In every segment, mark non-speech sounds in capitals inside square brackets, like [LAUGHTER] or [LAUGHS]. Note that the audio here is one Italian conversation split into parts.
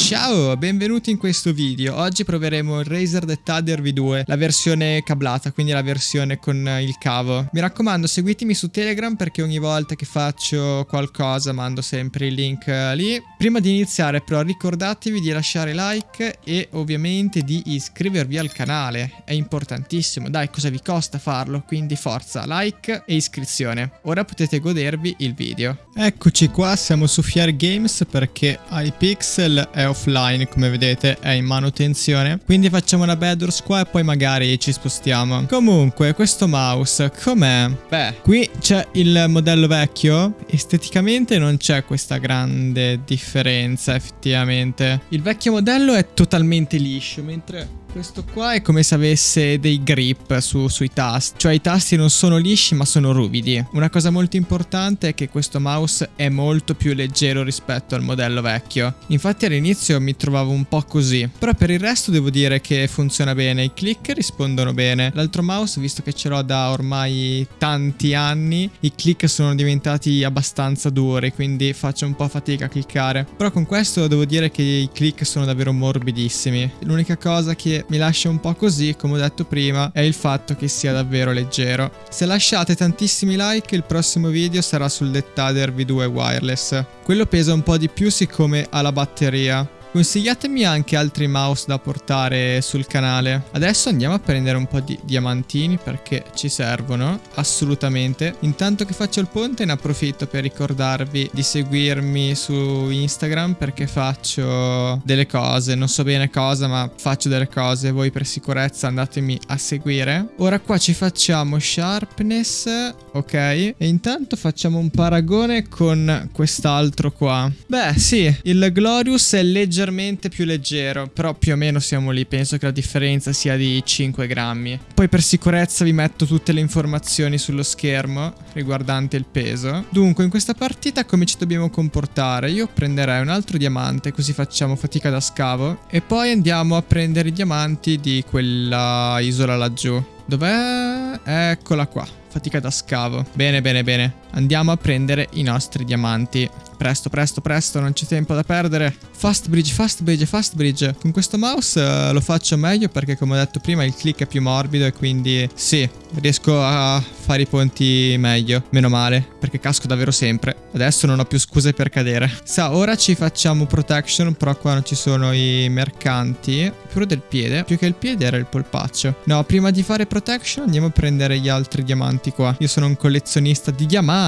Ciao, benvenuti in questo video. Oggi proveremo il Razer Dettader V2, la versione cablata, quindi la versione con il cavo. Mi raccomando, seguitemi su Telegram perché ogni volta che faccio qualcosa mando sempre il link eh, lì. Prima di iniziare però ricordatevi di lasciare like e ovviamente di iscrivervi al canale. È importantissimo. Dai, cosa vi costa farlo? Quindi forza, like e iscrizione. Ora potete godervi il video. Eccoci qua, siamo su Fier Games perché iPixel è offline come vedete è in manutenzione. Quindi facciamo una bedwars qua e poi magari ci spostiamo. Comunque questo mouse com'è? beh qui c'è il modello vecchio. Esteticamente non c'è questa grande differenza effettivamente. Il vecchio modello è totalmente liscio mentre questo qua è come se avesse dei grip su, sui tasti, cioè i tasti non sono lisci ma sono ruvidi. Una cosa molto importante è che questo mouse è molto più leggero rispetto al modello vecchio. Infatti all'inizio mi trovavo un po' così, però per il resto devo dire che funziona bene, i click rispondono bene. L'altro mouse, visto che ce l'ho da ormai tanti anni, i click sono diventati abbastanza duri, quindi faccio un po' fatica a cliccare. Però con questo devo dire che i click sono davvero morbidissimi. L'unica cosa che mi lascia un po' così, come ho detto prima, è il fatto che sia davvero leggero. Se lasciate tantissimi like, il prossimo video sarà sul Dettader V2 Wireless. Quello pesa un po' di più siccome ha la batteria. Consigliatemi anche altri mouse da portare sul canale. Adesso andiamo a prendere un po' di diamantini perché ci servono, assolutamente. Intanto che faccio il ponte ne approfitto per ricordarvi di seguirmi su Instagram perché faccio delle cose, non so bene cosa ma faccio delle cose, voi per sicurezza andatemi a seguire. Ora qua ci facciamo sharpness, ok? E intanto facciamo un paragone con quest'altro qua. Beh sì, il Glorious è leggermente leggermente più leggero, però più o meno siamo lì, penso che la differenza sia di 5 grammi. Poi per sicurezza vi metto tutte le informazioni sullo schermo riguardante il peso. Dunque, in questa partita come ci dobbiamo comportare? Io prenderei un altro diamante, così facciamo fatica da scavo, e poi andiamo a prendere i diamanti di quella isola laggiù. Dov'è? Eccola qua. Fatica da scavo. Bene, bene, bene. Andiamo a prendere i nostri diamanti. Presto, presto, presto, non c'è tempo da perdere. Fast bridge, fast bridge, fast bridge. Con questo mouse uh, lo faccio meglio perché come ho detto prima il click è più morbido e quindi sì, riesco a fare i ponti meglio. Meno male, perché casco davvero sempre. Adesso non ho più scuse per cadere. Sa, ora ci facciamo protection, però qua non ci sono i mercanti. Pure del piede. Più che il piede era il polpaccio. No, prima di fare protection andiamo a prendere gli altri diamanti qua. Io sono un collezionista di diamanti.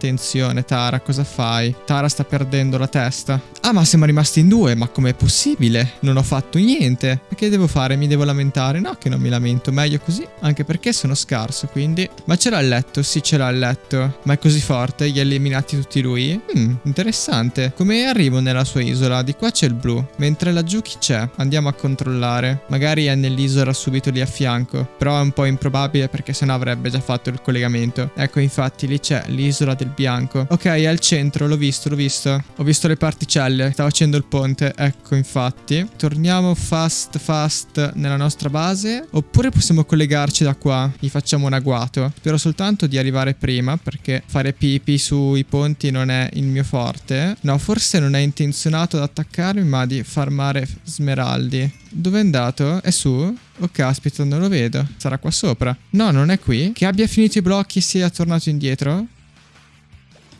Attenzione, Tara, cosa fai? Tara sta perdendo la testa. Ah, ma siamo rimasti in due, ma com'è possibile? Non ho fatto niente. Che devo fare? Mi devo lamentare? No, che non mi lamento, meglio così. Anche perché sono scarso, quindi... Ma ce l'ha il letto? Sì, ce l'ha il letto. Ma è così forte? Gli ha eliminati tutti lui? Hmm, interessante. Come arrivo nella sua isola? Di qua c'è il blu. Mentre laggiù chi c'è? Andiamo a controllare. Magari è nell'isola subito lì a fianco. Però è un po' improbabile perché sennò avrebbe già fatto il collegamento. Ecco, infatti, lì c'è l'isola del bianco. Ok, è al centro, l'ho visto, l'ho visto. Ho visto le particelle. Stavo facendo il ponte. Ecco, infatti. Torniamo fast, fast nella nostra base. Oppure possiamo collegarci da qua. Gli facciamo un agguato. Spero soltanto di arrivare prima, perché fare pipi sui ponti non è il mio forte. No, forse non è intenzionato ad attaccarmi, ma di farmare smeraldi. Dove è andato? È su? Oh caspita, non lo vedo. Sarà qua sopra. No, non è qui. Che abbia finito i blocchi e sia tornato indietro?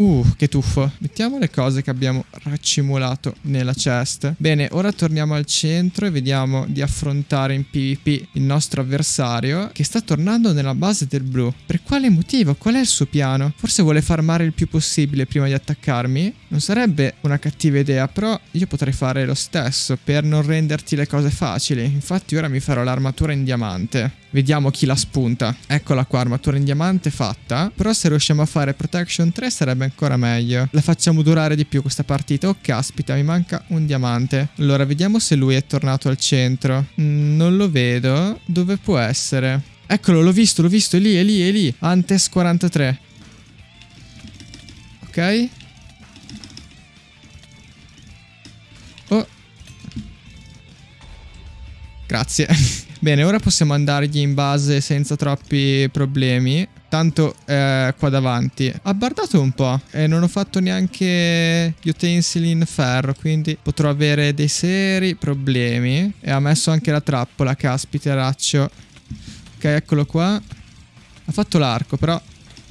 Uh, che tuffo. Mettiamo le cose che abbiamo raccimolato nella chest. Bene, ora torniamo al centro e vediamo di affrontare in PvP il nostro avversario che sta tornando nella base del blu. Per quale motivo? Qual è il suo piano? Forse vuole farmare il più possibile prima di attaccarmi? Non sarebbe una cattiva idea, però io potrei fare lo stesso per non renderti le cose facili. Infatti ora mi farò l'armatura in diamante. Vediamo chi la spunta. Eccola qua, armatura in diamante fatta. Però se riusciamo a fare protection 3 sarebbe ancora meglio. La facciamo durare di più questa partita. Oh caspita, mi manca un diamante. Allora, vediamo se lui è tornato al centro. Mm, non lo vedo. Dove può essere? Eccolo, l'ho visto, l'ho visto. È lì, è lì, è lì. Antes 43. Ok. Oh. Grazie. [LAUGHS] Bene, ora possiamo andargli in base senza troppi problemi. Tanto eh, qua davanti. Ha bardato un po' e non ho fatto neanche gli utensili in ferro, quindi potrò avere dei seri problemi. E ha messo anche la trappola, caspiteraccio. Ok, eccolo qua. Ha fatto l'arco, però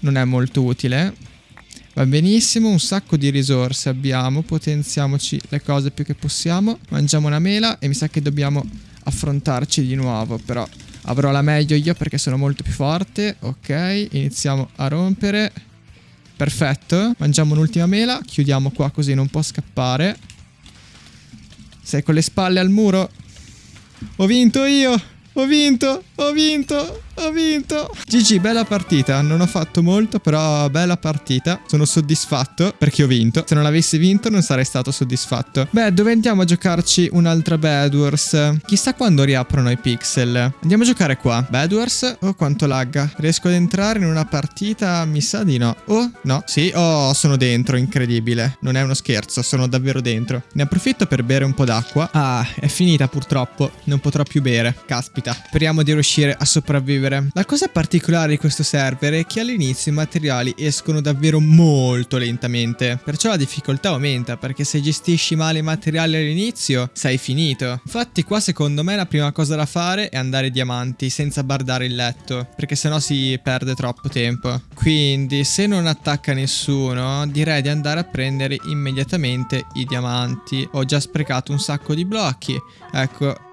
non è molto utile. Va benissimo, un sacco di risorse abbiamo, potenziamoci le cose più che possiamo. Mangiamo una mela e mi sa che dobbiamo affrontarci di nuovo, però avrò la meglio io perché sono molto più forte. Ok, iniziamo a rompere. Perfetto, mangiamo un'ultima mela, chiudiamo qua così non può scappare. Sei con le spalle al muro? Ho vinto io! Ho vinto, ho vinto, ho vinto. GG, bella partita. Non ho fatto molto, però bella partita. Sono soddisfatto perché ho vinto. Se non avessi vinto non sarei stato soddisfatto. Beh, dove andiamo a giocarci un'altra Bad Wars? Chissà quando riaprono i pixel. Andiamo a giocare qua. Bad Wars? Oh, quanto lagga. Riesco ad entrare in una partita? Mi sa di no. Oh, no. Sì, oh, sono dentro. Incredibile. Non è uno scherzo, sono davvero dentro. Ne approfitto per bere un po' d'acqua. Ah, è finita purtroppo. Non potrò più bere. Caspita vita. Speriamo di riuscire a sopravvivere. La cosa particolare di questo server è che all'inizio i materiali escono davvero molto lentamente, perciò la difficoltà aumenta perché se gestisci male i materiali all'inizio sei finito. Infatti qua secondo me la prima cosa da fare è andare diamanti senza bardare il letto, perché sennò si perde troppo tempo. Quindi se non attacca nessuno direi di andare a prendere immediatamente i diamanti. Ho già sprecato un sacco di blocchi. Ecco,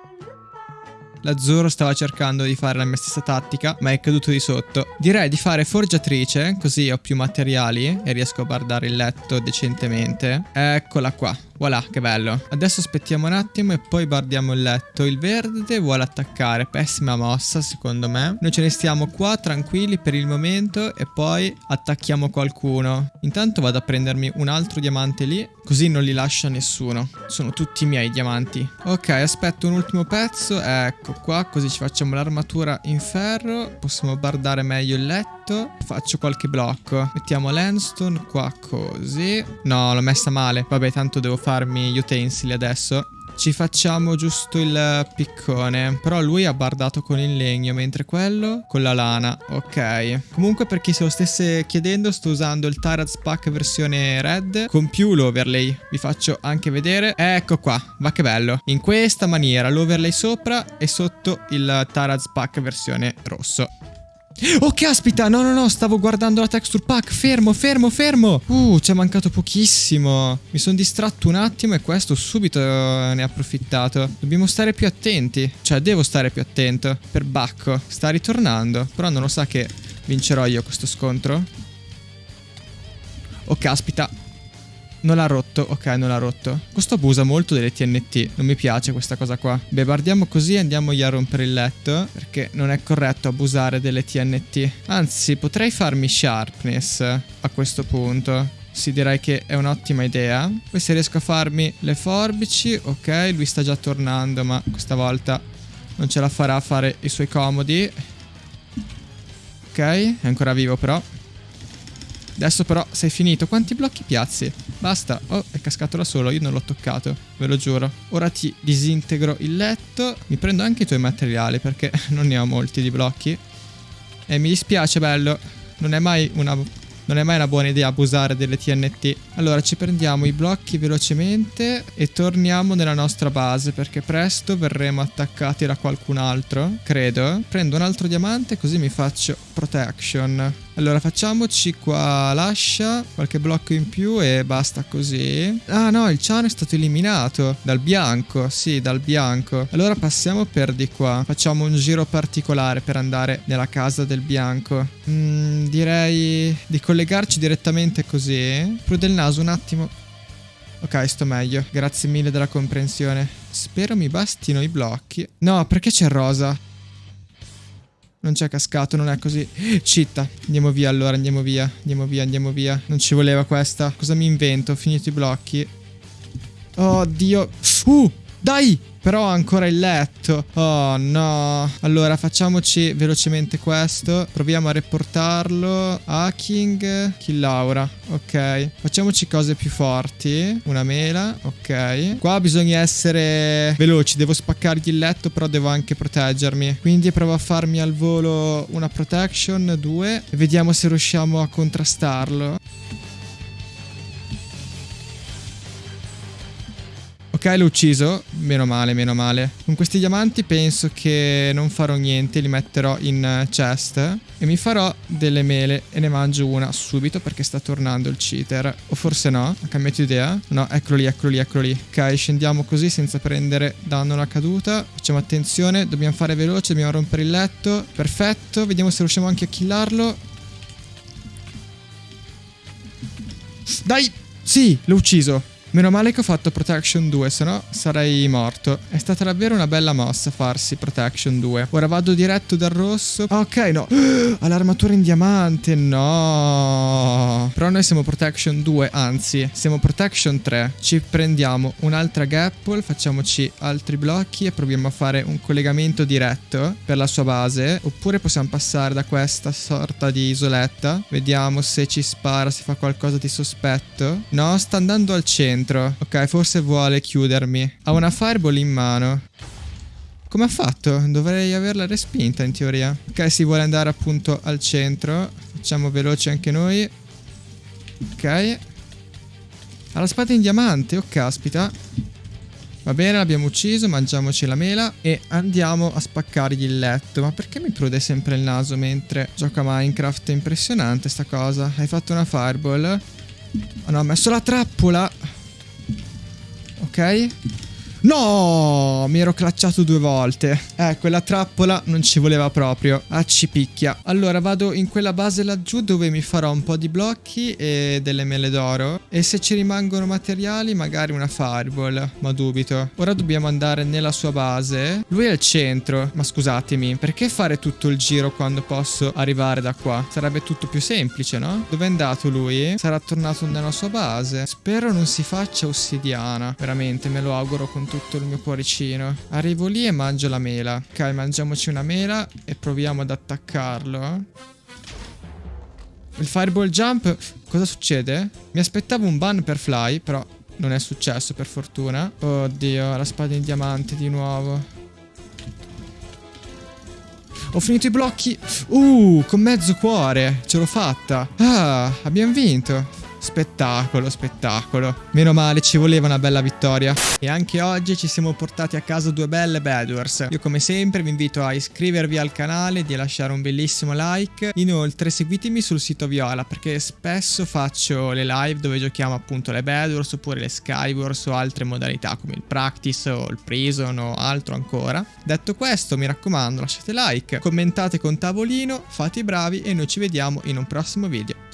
L'azzurro stava cercando di fare la mia stessa tattica, ma è caduto di sotto. Direi di fare forgiatrice, così ho più materiali e riesco a bardare il letto decentemente. Eccola qua. Voilà, che bello. Adesso aspettiamo un attimo e poi bardiamo il letto. Il verde vuole attaccare. Pessima mossa, secondo me. Noi ce ne stiamo qua tranquilli per il momento e poi attacchiamo qualcuno. Intanto vado a prendermi un altro diamante lì, così non li lascia nessuno. Sono tutti i miei diamanti. Ok, aspetto un ultimo pezzo. Ecco qua, così ci facciamo l'armatura in ferro. Possiamo bardare meglio il letto. Faccio qualche blocco. Mettiamo l'endstone qua così. No, l'ho messa male. Vabbè, tanto devo farmi gli utensili adesso. Ci facciamo giusto il piccone. Però lui ha bardato con il legno, mentre quello con la lana. Ok. Comunque per chi se lo stesse chiedendo, sto usando il Tyrant's Pack versione red con più l'overlay. Vi faccio anche vedere. Ecco qua, va che bello. In questa maniera, l'overlay sopra e sotto il Tyrant's Pack versione rosso. Oh caspita, no no no, stavo guardando la texture pack, fermo, fermo, fermo! Uh, ci è mancato pochissimo. Mi sono distratto un attimo e questo subito eh, ne ha approfittato. Dobbiamo stare più attenti. Cioè, devo stare più attento. Per Bacco, sta ritornando. Però non lo sa che vincerò io questo scontro. Oh caspita non l'ha rotto, ok, non l'ha rotto. Questo abusa molto delle TNT, non mi piace questa cosa qua. Beh, guardiamo così e andiamogli a rompere il letto, perché non è corretto abusare delle TNT. Anzi, potrei farmi sharpness a questo punto. Sì, direi che è un'ottima idea. Poi se riesco a farmi le forbici, ok, lui sta già tornando, ma questa volta non ce la farà a fare i suoi comodi. Ok, è ancora vivo però. Adesso però sei finito. Quanti blocchi piazzi? Basta. Oh, è cascato da solo. Io non l'ho toccato. Ve lo giuro. Ora ti disintegro il letto. Mi prendo anche i tuoi materiali perché [LAUGHS] non ne ho molti di blocchi. E mi dispiace, bello. Non è mai una non è mai una buona idea abusare delle TNT. Allora ci prendiamo i blocchi velocemente e torniamo nella nostra base perché presto verremo attaccati da qualcun altro, credo. Prendo un altro diamante così mi faccio protection. Allora facciamoci qua l'ascia, qualche blocco in più e basta così. Ah no, il ciano è stato eliminato dal bianco, sì, dal bianco. Allora passiamo per di qua. Facciamo un giro particolare per andare nella casa del bianco. Mm, direi di collegarci direttamente così. Prude il naso un attimo. Ok, sto meglio. Grazie mille della comprensione. Spero mi bastino i blocchi. No, perché c'è rosa? Non c'è cascato, non è così. Citta. Andiamo via allora, andiamo via. Andiamo via, andiamo via. Non ci voleva questa. Cosa mi invento? Ho finito i blocchi. Oh, Dio. Uh! Dai! Però ho ancora il letto. Oh no. Allora facciamoci velocemente questo. Proviamo a reportarlo. Hacking. Kill Laura. Ok. Facciamoci cose più forti. Una mela. Ok. Qua bisogna essere veloci. Devo spaccargli il letto però devo anche proteggermi. Quindi provo a farmi al volo una protection. Due. E vediamo se riusciamo a contrastarlo. Ok, l'ho ucciso. Meno male, meno male. Con questi diamanti penso che non farò niente. Li metterò in chest. E mi farò delle mele. E ne mangio una subito perché sta tornando il cheater. O forse no. Ha cambiato idea. No, eccolo lì, eccolo lì, eccolo lì. Ok, scendiamo così senza prendere danno alla caduta. Facciamo attenzione. Dobbiamo fare veloce. Dobbiamo rompere il letto. Perfetto. Vediamo se riusciamo anche a killarlo. Dai! Sì, l'ho ucciso. Meno male che ho fatto Protection 2, se no sarei morto. È stata davvero una bella mossa farsi Protection 2. Ora vado diretto dal rosso. Ok, no. [GASPS] Ha l'armatura in diamante, no. Però noi siamo Protection 2, anzi, siamo Protection 3. Ci prendiamo un'altra gapple, facciamoci altri blocchi e proviamo a fare un collegamento diretto per la sua base. Oppure possiamo passare da questa sorta di isoletta. Vediamo se ci spara, se fa qualcosa di sospetto. No, sta andando al centro dentro. Ok, forse vuole chiudermi. Ha una fireball in mano. Come ha fatto? Dovrei averla respinta in teoria. Ok, si vuole andare appunto al centro. Facciamo veloci anche noi. Ok. Ha la spada in diamante. Oh, caspita. Va bene, l'abbiamo ucciso, mangiamoci la mela e andiamo a spaccargli il letto. Ma perché mi prude sempre il naso mentre gioca Minecraft? È impressionante sta cosa. Hai fatto una fireball? Oh no, ho messo la trappola. Ok. No, mi ero clacciato due volte. Eh, quella trappola non ci voleva proprio. Ah, ci picchia. Allora, vado in quella base laggiù dove mi farò un po' di blocchi e delle mele d'oro. E se ci rimangono materiali, magari una fireball. Ma dubito. Ora dobbiamo andare nella sua base. Lui è al centro. Ma scusatemi, perché fare tutto il giro quando posso arrivare da qua? Sarebbe tutto più semplice, no? Dove è andato lui? Sarà tornato nella sua base. Spero non si faccia ossidiana. Veramente, me lo auguro con tutto tutto il mio cuoricino. Arrivo lì e mangio la mela. Ok, mangiamoci una mela e proviamo ad attaccarlo. Il fireball jump, cosa succede? Mi aspettavo un ban per fly, però non è successo per fortuna. Oddio, la spada in diamante di nuovo. Ho finito i blocchi. Uh, con mezzo cuore. Ce l'ho fatta. Ah, abbiamo vinto. Spettacolo, spettacolo. Meno male, ci voleva una bella vittoria. E anche oggi ci siamo portati a casa due belle Bedwars. Io come sempre vi invito a iscrivervi al canale, di lasciare un bellissimo like. Inoltre seguitemi sul sito Viola perché spesso faccio le live dove giochiamo appunto le Bedwars oppure le Skywars o altre modalità come il Practice o il Prison o altro ancora. Detto questo, mi raccomando, lasciate like, commentate con tavolino, fate i bravi e noi ci vediamo in un prossimo video.